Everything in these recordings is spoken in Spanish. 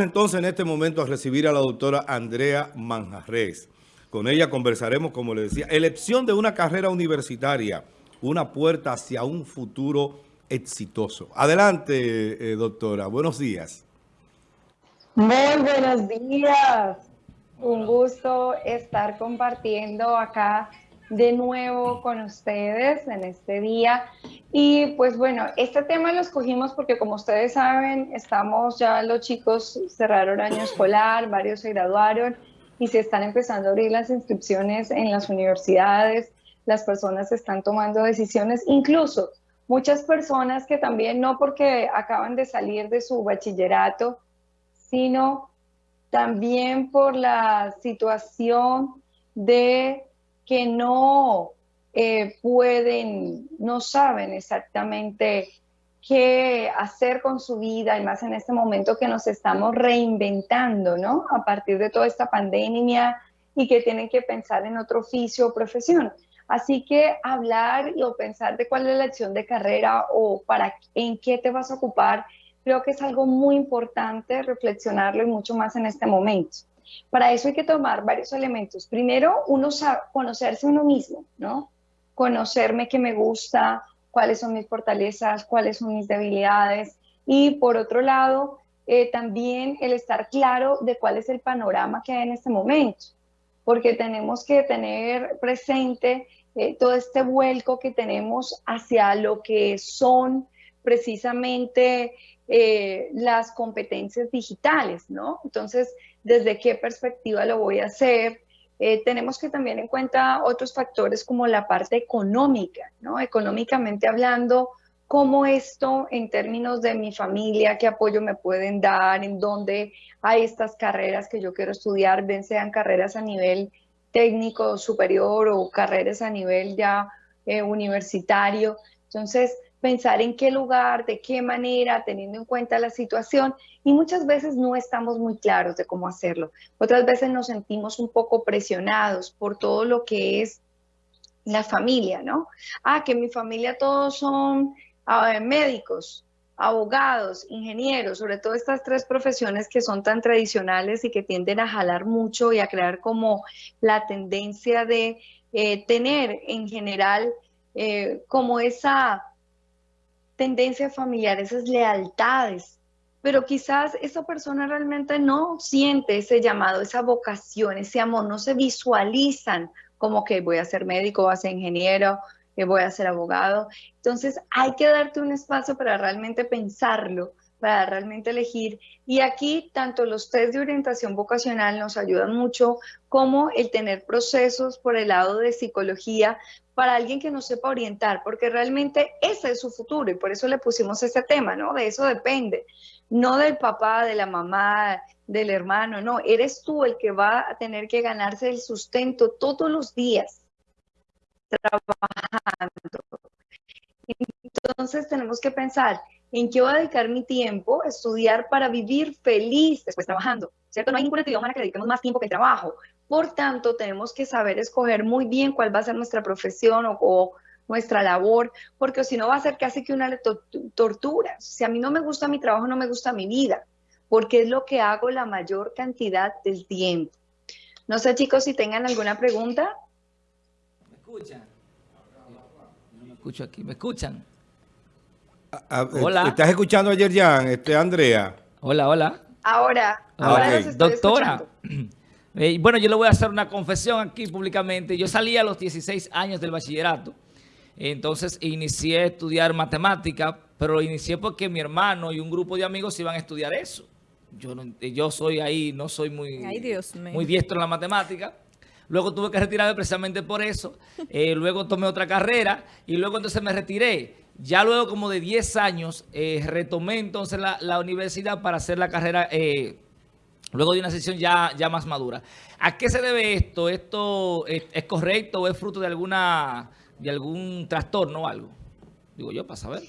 entonces en este momento a recibir a la doctora Andrea Manjarres. Con ella conversaremos, como le decía, elección de una carrera universitaria, una puerta hacia un futuro exitoso. Adelante, eh, doctora. Buenos días. Muy buenos días. Un gusto estar compartiendo acá de nuevo con ustedes en este día. Y pues bueno, este tema lo escogimos porque como ustedes saben, estamos ya los chicos cerraron año escolar, varios se graduaron y se están empezando a abrir las inscripciones en las universidades, las personas están tomando decisiones, incluso muchas personas que también no porque acaban de salir de su bachillerato, sino también por la situación de que no eh, pueden, no saben exactamente qué hacer con su vida, y más en este momento que nos estamos reinventando, ¿no? A partir de toda esta pandemia y que tienen que pensar en otro oficio o profesión. Así que hablar o pensar de cuál es la acción de carrera o para en qué te vas a ocupar, creo que es algo muy importante reflexionarlo y mucho más en este momento. Para eso hay que tomar varios elementos. Primero, uno conocerse uno mismo, ¿no? Conocerme qué me gusta, cuáles son mis fortalezas, cuáles son mis debilidades. Y por otro lado, eh, también el estar claro de cuál es el panorama que hay en este momento, porque tenemos que tener presente eh, todo este vuelco que tenemos hacia lo que son precisamente eh, las competencias digitales, ¿no? Entonces, ¿desde qué perspectiva lo voy a hacer? Eh, tenemos que también en cuenta otros factores como la parte económica, ¿no? Económicamente hablando, cómo esto en términos de mi familia, qué apoyo me pueden dar, en dónde hay estas carreras que yo quiero estudiar, bien sean carreras a nivel técnico superior o carreras a nivel ya eh, universitario. Entonces, pensar en qué lugar, de qué manera, teniendo en cuenta la situación y muchas veces no estamos muy claros de cómo hacerlo. Otras veces nos sentimos un poco presionados por todo lo que es la familia, ¿no? Ah, que mi familia todos son médicos, abogados, ingenieros, sobre todo estas tres profesiones que son tan tradicionales y que tienden a jalar mucho y a crear como la tendencia de eh, tener en general eh, como esa tendencia familiar, esas lealtades, pero quizás esa persona realmente no siente ese llamado, esa vocación, ese amor, no se visualizan como que voy a ser médico, voy a ser ingeniero, que voy a ser abogado. Entonces hay que darte un espacio para realmente pensarlo, para realmente elegir. Y aquí tanto los test de orientación vocacional nos ayudan mucho como el tener procesos por el lado de psicología para alguien que no sepa orientar, porque realmente ese es su futuro y por eso le pusimos este tema, ¿no? De eso depende, no del papá, de la mamá, del hermano, no, eres tú el que va a tener que ganarse el sustento todos los días trabajando. Entonces tenemos que pensar, ¿En qué voy a dedicar mi tiempo? Estudiar para vivir feliz después trabajando, ¿cierto? No hay ninguna actividad humana que dediquemos más tiempo que trabajo. Por tanto, tenemos que saber escoger muy bien cuál va a ser nuestra profesión o, nuestra labor, porque si no va a ser casi que una tortura. Si a mí no me gusta mi trabajo, no me gusta mi vida, porque es lo que hago la mayor cantidad del tiempo. No sé, chicos, si tengan alguna pregunta. ¿Me escuchan? No me escucho aquí. ¿Me escuchan? hola. ¿Estás escuchando ayer ya, este, Andrea? Hola, hola. Ahora, ahora estoy Doctora, eh, bueno, yo le voy a hacer una confesión aquí públicamente. Yo salí a los 16 años del bachillerato, entonces inicié a estudiar matemática, pero lo inicié porque mi hermano y un grupo de amigos iban a estudiar eso. Yo, yo soy ahí, no soy muy, muy diestro en la matemática. Luego tuve que retirarme precisamente por eso. Eh, luego tomé otra carrera y luego entonces me retiré. Ya luego como de 10 años eh, retomé entonces la, universidad para hacer la carrera eh, luego de una sesión ya, ya más madura. ¿A qué se debe esto? ¿Esto es, correcto o es fruto de alguna de algún trastorno o algo? Digo yo, para saber.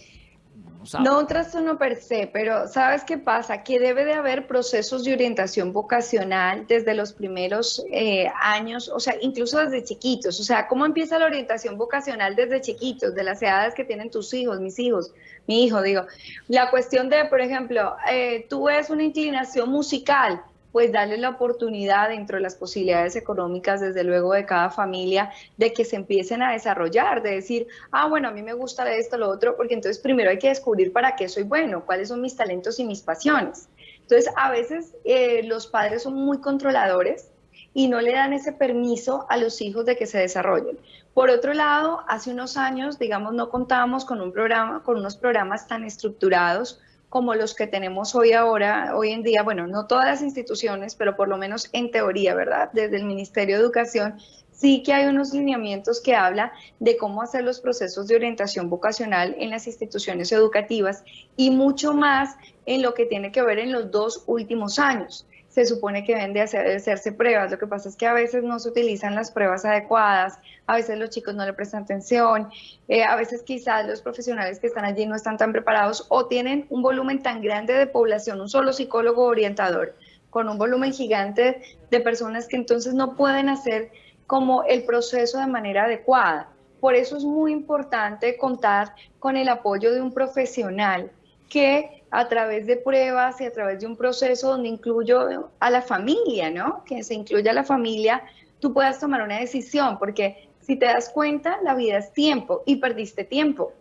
No, un trastorno per se, pero ¿sabes qué pasa? Que debe de haber procesos de orientación vocacional desde los primeros eh, años, o sea, incluso desde chiquitos. O sea, ¿cómo empieza la orientación vocacional desde chiquitos, de las edades que tienen tus hijos, mis hijos? mi hijo, digo. La cuestión de, por ejemplo, eh, tú ves una inclinación musical, pues darle la oportunidad dentro de las posibilidades económicas, desde luego, de cada familia, de que se empiecen a desarrollar, de decir, ah, bueno, a mí me gusta esto, lo otro, porque entonces primero hay que descubrir para qué soy bueno, cuáles son mis talentos y mis pasiones. Entonces, a veces eh, los padres son muy controladores y no le dan ese permiso a los hijos de que se desarrollen. Por otro lado, hace unos años, digamos, no contábamos con un programa, con unos programas tan estructurados como los que tenemos hoy ahora, hoy en día, bueno, no todas las instituciones, pero por lo menos en teoría, ¿verdad? Desde el Ministerio de Educación sí que hay unos lineamientos que habla de cómo hacer los procesos de orientación vocacional en las instituciones educativas y mucho más en lo que tiene que ver en los dos últimos años se supone que deben de, hacerse pruebas. Lo que pasa es que a veces no se utilizan las pruebas adecuadas, a veces los chicos no le prestan atención, eh, a veces quizás los profesionales que están allí no están tan preparados o tienen un volumen tan grande de población, un solo psicólogo orientador, con un volumen gigante de personas que entonces no pueden hacer como el proceso de manera adecuada. Por eso es muy importante contar con el apoyo de un profesional que a través de pruebas y a través de un proceso donde incluyo a la familia, ¿no? Que se incluya a la familia, tú puedas tomar una decisión, porque si te das cuenta, la vida es tiempo y perdiste tiempo.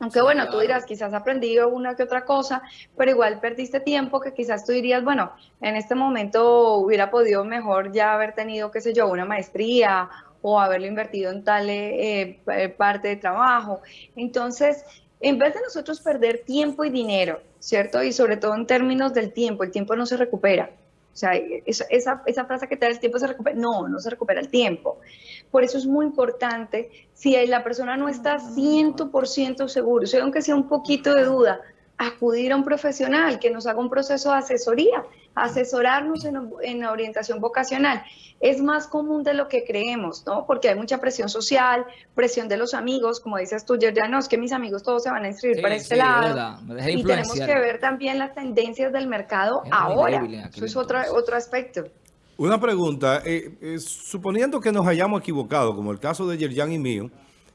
Aunque bueno, tú dirás, quizás aprendido una que otra cosa, pero igual perdiste tiempo que quizás tú dirías, bueno, en este momento hubiera podido mejor ya haber tenido, qué sé yo, una maestría o haberlo invertido en tal eh, eh, parte de trabajo. Entonces, en vez de nosotros perder tiempo y dinero, ¿cierto? Y sobre todo en términos del tiempo, el tiempo no se recupera. O sea, esa, esa frase que te da el tiempo se recupera, no, no se recupera el tiempo. Por eso es muy importante, si la persona no está 100% seguro, si aunque sea un poquito de duda, acudir a un profesional que nos haga un proceso de asesoría, asesorarnos en, la orientación vocacional. Es más común de lo que creemos, ¿no? Porque hay mucha presión social, presión de los amigos, como dices tú, ya no, es que mis amigos todos se van a inscribir para este lado. y tenemos que ver también las tendencias del mercado ahora. Eso es otro, otro aspecto. Una pregunta, eh, eh, suponiendo que nos hayamos equivocado, como el caso de Yerjan y mío,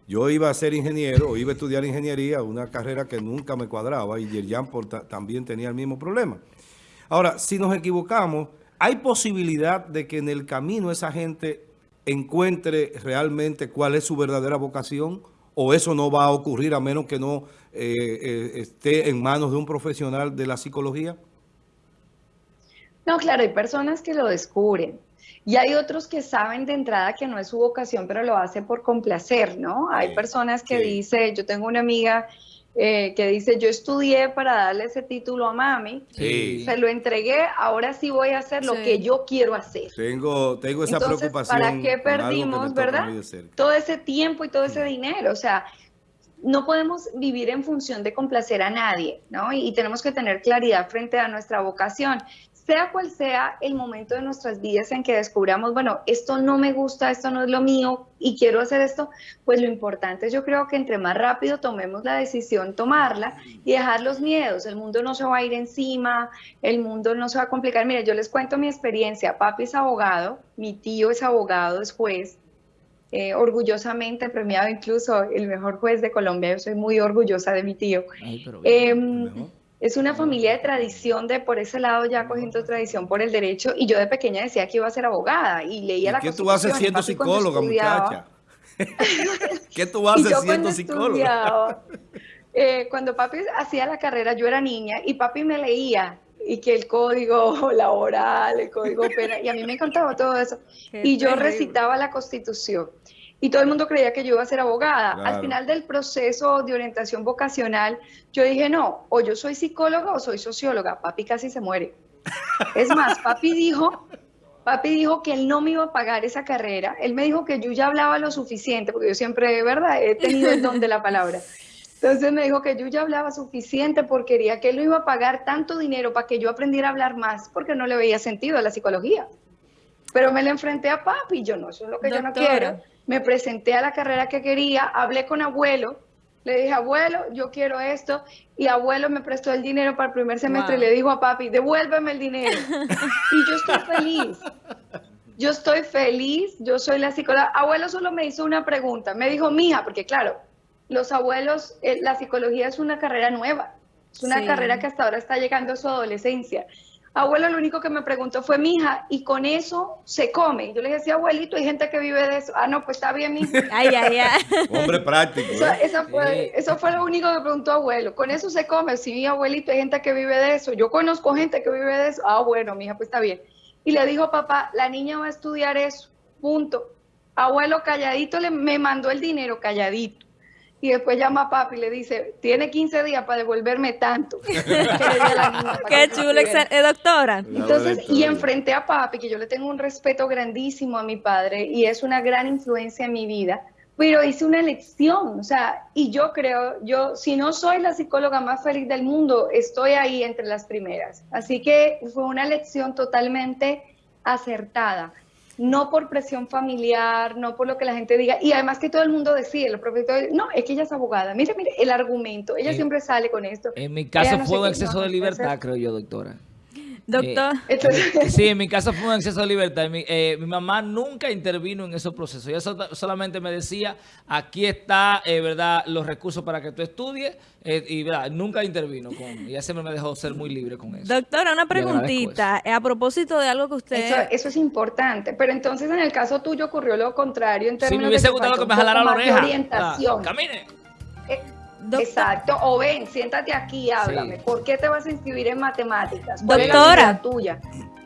yo iba a ser ingeniero, iba a estudiar ingeniería, una carrera que nunca me cuadraba, y Yerjan también tenía el mismo problema. Ahora, si nos equivocamos, ¿hay posibilidad de que en el camino esa gente encuentre realmente cuál es su verdadera vocación? ¿O eso no va a ocurrir a menos que no eh, eh, esté en manos de un profesional de la psicología? No, claro, hay personas que lo descubren. Y hay otros que saben de entrada que no es su vocación, pero lo hace por complacer, ¿no? Hay personas que dicen, yo tengo una amiga eh, que dice, yo estudié para darle ese título a mami, se lo entregué, ahora sí voy a hacer lo que yo quiero hacer. Tengo, tengo esa Entonces, preocupación. ¿Para qué perdimos, verdad? Todo ese tiempo y todo ese dinero, o sea, no podemos vivir en función de complacer a nadie, ¿no? y, tenemos que tener claridad frente a nuestra vocación sea cual sea el momento de nuestras vidas en que descubramos, bueno, esto no me gusta, esto no es lo mío y quiero hacer esto, pues lo importante es yo creo que entre más rápido tomemos la decisión, tomarla y dejar los miedos. El mundo no se va a ir encima, el mundo no se va a complicar. Mire, yo les cuento mi experiencia. Papi es abogado, mi tío es abogado, es juez. Eh, orgullosamente premiado incluso el mejor juez de Colombia. Yo soy muy orgullosa de mi tío. Es una familia de tradición, de por ese lado ya cogiendo tradición por el derecho, y yo de pequeña decía que iba a ser abogada, y leía la ¿Qué tú haces siendo psicóloga, muchacha? ¿Qué tú haces siendo psicóloga? Eh, cuando papi hacía la carrera, yo era niña, y papi me leía, y que el código laboral, el código penal, y a mí me encantaba todo eso. y yo recitaba la Constitución y todo el mundo creía que yo iba a ser abogada. Al final del proceso de orientación vocacional, yo dije, no, o yo soy psicóloga o soy socióloga. Papi casi se muere. Es más, papi dijo, papi dijo que él no me iba a pagar esa carrera. Él me dijo que yo ya hablaba lo suficiente, porque yo siempre, de verdad, he tenido el don de la palabra. Entonces me dijo que yo ya hablaba suficiente porque quería que él no iba a pagar tanto dinero para que yo aprendiera a hablar más, porque no le veía sentido a la psicología. Pero me le enfrenté a papi y yo no, eso es lo que yo no quiero me presenté a la carrera que quería, hablé con abuelo, le dije, abuelo, yo quiero esto, y abuelo me prestó el dinero para el primer semestre y le dijo a papi, devuélveme el dinero. y yo estoy feliz. Yo estoy feliz, yo soy la psicóloga. Abuelo solo me hizo una pregunta, me dijo, mija, porque claro, los abuelos, eh, la psicología es una carrera nueva, es una Sí. carrera que hasta ahora está llegando a su adolescencia. Abuelo lo único que me preguntó fue, mija, ¿y con eso se come? Yo le sí, abuelito, hay gente que vive de eso. Ah, no, pues está bien, mija. Ay, ay, ay. Hombre práctico. Eso, ¿eh? eso fue, eso fue lo único que preguntó abuelo. ¿Con eso se come? Sí, abuelito, hay gente que vive de eso. Yo conozco gente que vive de eso. Ah, bueno, mija, pues está bien. Y le dijo, papá, la niña va a estudiar eso. Punto. Abuelo calladito le, me mandó el dinero calladito. Y después llama a papi y le dice, tiene 15 días para devolverme tanto. que para Qué que chulo, eh, doctora. Entonces, y enfrenté a papi, que yo le tengo un respeto grandísimo a mi padre y es una gran influencia en mi vida, pero hice una elección, o sea, y yo creo, yo, si no soy la psicóloga más feliz del mundo, estoy ahí entre las primeras. Así que fue una elección totalmente acertada. No por presión familiar, no por lo que la gente diga, y además que todo el mundo decide, los profesores, no, es que ella es abogada, mire, mire, el argumento, ella siempre sale con esto. En mi caso no fue un exceso no, de libertad, entonces- creo yo, doctora. Doctor. Entonces, Sí, en mi caso fue un exceso de libertad. Mi, eh, mi mamá nunca intervino en esos procesos. Ella so- solamente me decía, aquí está, eh, ¿verdad?, los recursos para que tú estudies. eh, y, ¿verdad?, nunca intervino. Con, y ella siempre me dejó ser muy libre con eso. Doctora, una preguntita. eh, A propósito de algo que usted... Eso, eso es importante, pero entonces en el caso tuyo ocurrió lo contrario en Si términos me hubiese de que gustado que me jalara la oreja. orientación. Ah, camine. Eh, Doc- Exacto, o ven, siéntate aquí, háblame. Sí. ¿Por qué te vas a inscribir en matemáticas? ¿Cuál es la Doctora. tuya?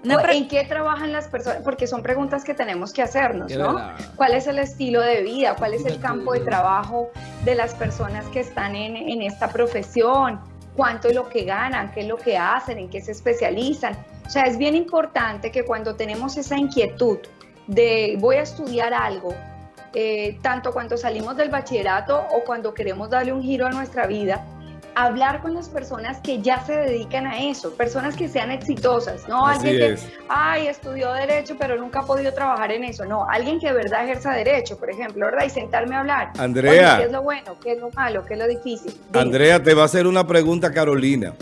Una ¿O pre- ¿En qué trabajan las personas? Porque son preguntas que tenemos que hacernos, ¿no? ¿Cuál es el estilo de vida? ¿Cuál es el campo de trabajo de las personas que están en, en esta profesión? ¿Cuánto es lo que ganan? ¿Qué es lo que hacen? ¿En qué se especializan? O sea, es bien importante que cuando tenemos esa inquietud de voy a estudiar algo, eh, tanto cuando salimos del bachillerato o cuando queremos darle un giro a nuestra vida, hablar con las personas que ya se dedican a eso, personas que sean exitosas, no Así alguien que, ay, estudió derecho pero nunca ha podido trabajar en eso, no, alguien que de verdad ejerza derecho, por ejemplo, ¿verdad? Y sentarme a hablar. Andrea. Oye, ¿qué es lo bueno? ¿Qué es lo malo? ¿Qué es lo difícil? Dime. Andrea, te va a hacer una pregunta Carolina.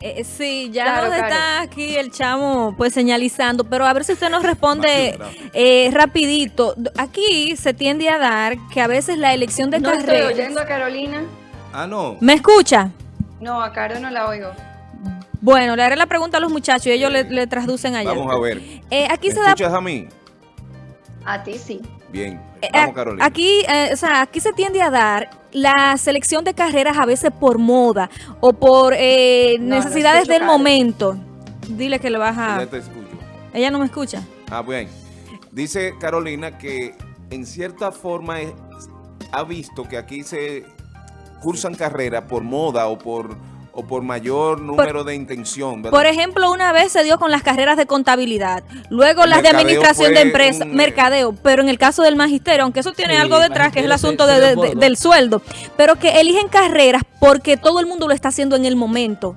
Eh, sí, ya Claro, nos claro. está aquí el chamo pues señalizando, pero a ver si usted nos responde Rápido, eh, rapidito. Aquí se tiende a dar que a veces la elección de No estoy carreras... oyendo a Carolina. Ah, no. ¿Me escucha? No, a Caro no la oigo. Bueno, le haré la pregunta a los muchachos y ellos le, le traducen allá. Vamos a ver. Eh, aquí ¿Me se da... escuchas a mí? A ti sí. Bien. eh, Vamos, Carolina. Aquí, eh, o sea, aquí se tiende a dar la selección de carreras a veces por moda o por eh, No, necesidades del momento. Dile que le baja. Ya te escucho. Ella no me escucha. Ah, bien. Dice Carolina que en cierta forma es- ha visto que aquí se cursan carreras por moda o por o por mayor número de intención, ¿verdad? Por ejemplo, una vez se dio con las carreras de contabilidad, luego las de administración de fue empresa, un, eh, mercadeo, pero en el caso del magisterio, aunque eso tiene Sí, algo detrás, que es el asunto se- de- se de- desbordó. del sueldo, pero que eligen carreras porque todo el mundo lo está haciendo en el momento.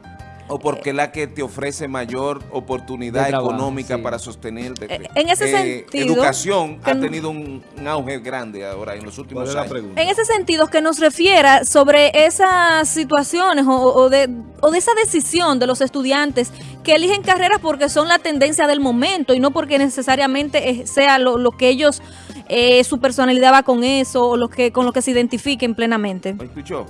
O porque es la que te ofrece mayor oportunidad trabajo, económica sí. para sostenerte. Eh, en ese sentido, Educación ha tenido un, un auge grande ahora en los ¿Cuál últimos la años. pregunta? En ese sentido, que nos refiera sobre esas situaciones o, o de, o de esa decisión de los estudiantes que eligen carreras porque son la tendencia del momento y no porque necesariamente eh, sea lo, lo que ellos, eh, su personalidad va con eso o lo que, con lo que se identifiquen plenamente. ¿Me escuchó?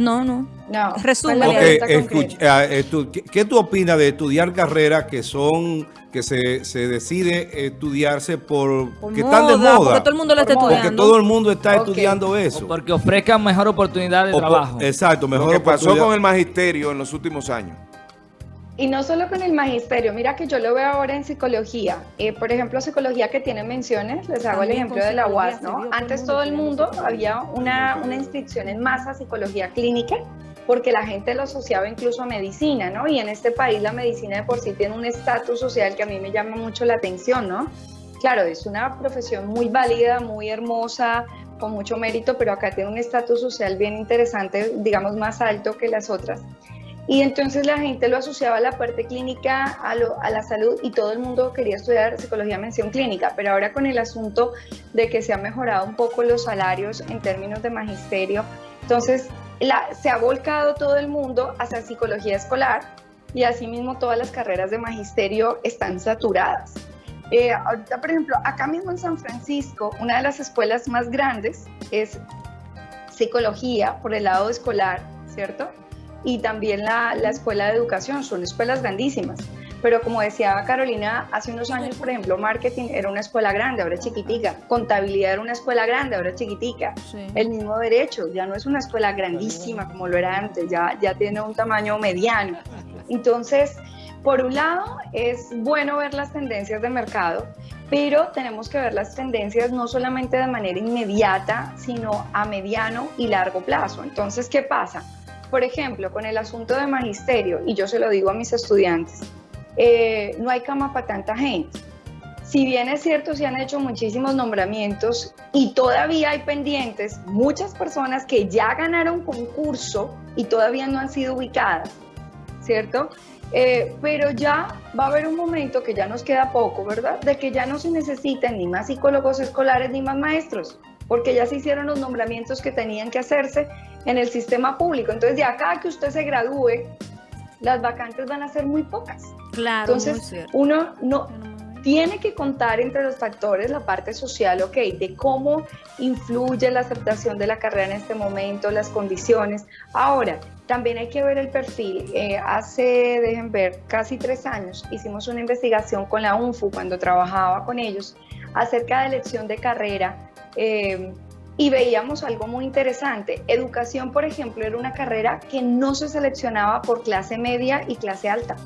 No, no. No. Resúmele. ¿cuál Ok, es la pregunta escuch- concreta? ah, eh, tú- ¿qué, qué tú opinas de estudiar carreras que son, que se, se decide estudiarse por, Por que están de moda? Porque todo el mundo lo está moda. Porque estudiando. todo el mundo está estudiando O eso. porque ofrezcan mejor oportunidad de O por- trabajo. exacto, Lo mejor que pasó con el magisterio en los últimos años. Y no solo con el magisterio, mira que yo lo veo ahora en psicología. Eh, por ejemplo, psicología que tiene menciones, les hago el También ejemplo con de la UAS, ¿no? el Antes todo el mundo había una, una inscripción en masa a psicología clínica porque la gente lo asociaba incluso a medicina, ¿no? Y en este país la medicina de por sí tiene un estatus social que a mí me llama mucho la atención, ¿no? Claro, es una profesión muy válida, muy hermosa, con mucho mérito, pero acá tiene un estatus social bien interesante, digamos más alto que las otras. Y entonces la gente lo asociaba a la parte clínica, a, la salud, y todo el mundo quería estudiar psicología mención clínica. Pero ahora con el asunto de que se han mejorado un poco los salarios en términos de magisterio, entonces se ha volcado todo el mundo hacia psicología escolar y asimismo todas las carreras de magisterio están saturadas. Eh, ahorita, por ejemplo, acá mismo en San Francisco, una de las escuelas más grandes es psicología por el lado escolar, ¿cierto? Y también la, la escuela de educación, son escuelas grandísimas. Pero como decía Carolina, hace unos años, por ejemplo, marketing era una escuela grande, ahora es chiquitica. Contabilidad era una escuela grande, ahora es chiquitica. Sí. El mismo derecho, ya no es una escuela grandísima como lo era antes, ya, ya tiene un tamaño mediano. Entonces, por un lado, es bueno ver las tendencias de mercado, pero tenemos que ver las tendencias no solamente de manera inmediata, sino a mediano y largo plazo. Entonces, ¿qué pasa? Por ejemplo, con el asunto de magisterio, y yo se lo digo a mis estudiantes, eh, no hay cama para tanta gente. Si bien es cierto, se han hecho muchísimos nombramientos y todavía hay pendientes muchas personas que ya ganaron concurso y todavía no han sido ubicadas, ¿cierto? Eh, pero ya va a haber un momento que ya nos queda poco, ¿verdad? De que ya no se necesitan ni más psicólogos escolares ni más maestros, porque ya se hicieron los nombramientos que tenían que hacerse en el sistema público. Entonces, de acá que usted se gradúe, las vacantes van a ser muy pocas. Claro, Entonces, uno no tiene que contar entre los factores la parte social, ok, de cómo influye la aceptación de la carrera en este momento, las condiciones. Ahora, también hay que ver el perfil. Eh, hace, dejen ver, casi tres años hicimos una investigación con la UNFU cuando trabajaba con ellos acerca de elección de carrera. Eh, y veíamos algo muy interesante. Educación, por ejemplo, era una carrera que no se seleccionaba por clase media y clase alta.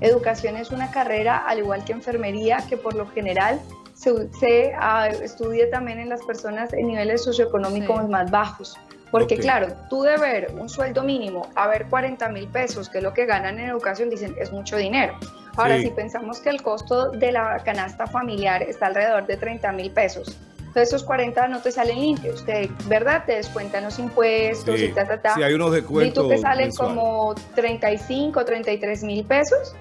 Educación es una carrera, al igual que enfermería, que por lo general se, se, ah, estudia también en las personas en niveles socioeconómicos Sí. más bajos. Porque claro, tú de ver un sueldo mínimo a ver 40 mil pesos, que es lo que ganan en educación, dicen, es mucho dinero. Ahora, Sí. si pensamos que el costo de la canasta familiar está alrededor de 30 mil pesos, entonces esos 40 no te salen limpios, te, ¿verdad? Te descuentan los impuestos Sí, y ta, ta, ta. sí, hay unos Y descuentos tú que salen mensuales. como 35, 33 mil pesos.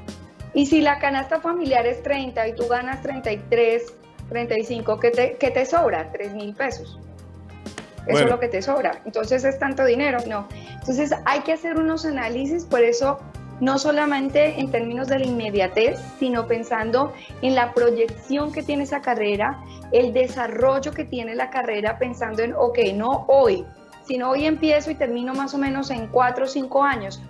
Y si la canasta familiar es 30 y tú ganas 33, 35, ¿qué te, qué te sobra? 3 mil pesos. Eso Bueno. es lo que te sobra. Entonces es tanto dinero, no. Entonces hay que hacer unos análisis, por eso no solamente en términos de la inmediatez, sino pensando en la proyección que tiene esa carrera, el desarrollo que tiene la carrera, pensando en, ok, no hoy, sino hoy empiezo y termino más o menos en cuatro o cinco años.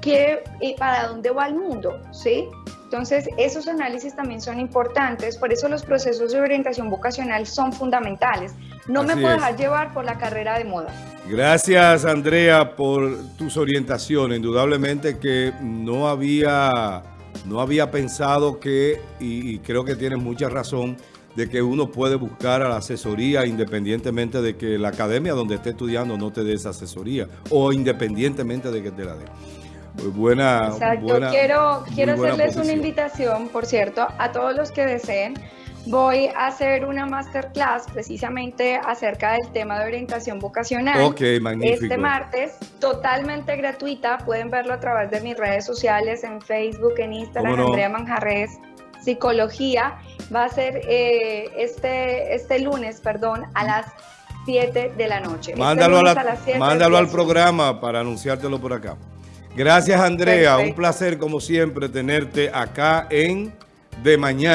¿Qué, y ¿Para dónde va el mundo? ¿Sí? Entonces, esos análisis también son importantes, por eso los procesos de orientación vocacional son fundamentales. No me puedo es. dejar llevar por la carrera de moda. Gracias, Andrea, por tus orientaciones. Indudablemente que no había, no había pensado que, y, y creo que tienes mucha razón, de que uno puede buscar a la asesoría independientemente de que la academia donde esté estudiando no te dé esa asesoría o independientemente de que te la dé. Buena, Exacto. buena- quiero quiero hacerles una invitación, por cierto, a todos los que deseen. Voy a hacer una masterclass precisamente acerca del tema de orientación vocacional. Ok, magnífico. Este martes, totalmente gratuita. Pueden verlo a través de mis redes sociales, en Facebook, en Instagram, ¿Cómo no? Andrea Manjarres, Psicología. Va a ser eh, este, este lunes, perdón, a las 7 de la noche. Este Mándalo, a las 7 mándalo al programa para anunciártelo por acá. Gracias, Andrea. Un placer, como siempre, tenerte acá en De Mañana.